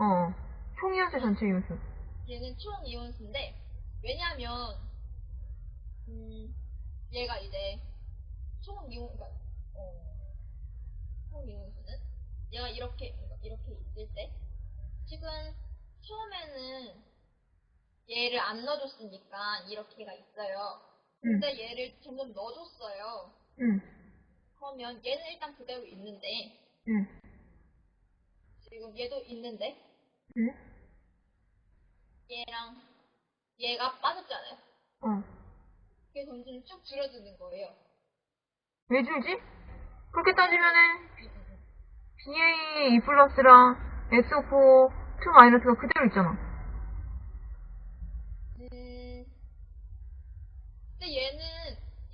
어. 총이온수 전체 이온수. 얘는 총 이온수인데 왜냐면 음, 얘가 이제 총 이온 그러니까 어, 총 이온수는 얘가 이렇게 그러니까 이렇게 있을 때 지금 처음에는 얘를 안 넣어줬으니까 이렇게가 있어요. 응. 근데 얘를 점점 넣어줬어요. 응. 그러면 얘는 일단 그대로 있는데 응. 지금 얘도 있는데 응. 얘랑 얘가 빠졌잖아요. 어. 그게 점점 쭉 줄어드는 거예요. 왜 줄지? 그렇게 따지면은 BA 2 플러스랑 SO4 2 마이너스가 그대로 있잖아. 음, 근데 얘는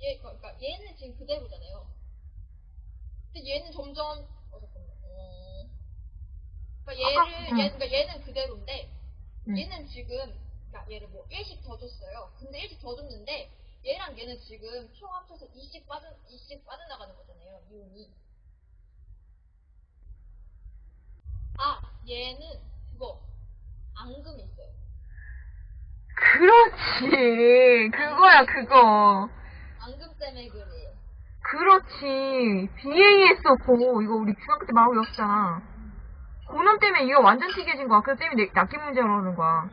얘 그러니까 얘는 지금 그대로잖아요. 근데 얘는 점점 그러니까 얘를 아까- 응. 얘 그러니까 얘는 그대로인데 응. 얘는 지금 그러니까 얘를 뭐 1씩 더 줬어요. 근데 1씩 더 줬는데 얘랑 얘는 지금 총 합쳐서 2씩 빠져 2씩 빠져나가는 거잖아요. 이온이. 아 얘는 그거 앙금 있어요. 그렇지. 그거야, 그거. 앙금 때문에 그래요. 그렇지. BASO4 이거 우리 중학교 때 마구 외웠잖아. 고놈 때문에 이거 완전 튀겨진 거야. 그래서 쌤이 내- 낚기 문제라고 그러는 거야.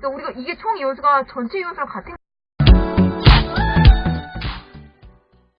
그러니까 우리가 이게 총 이온수가 전체 이온수랑 같은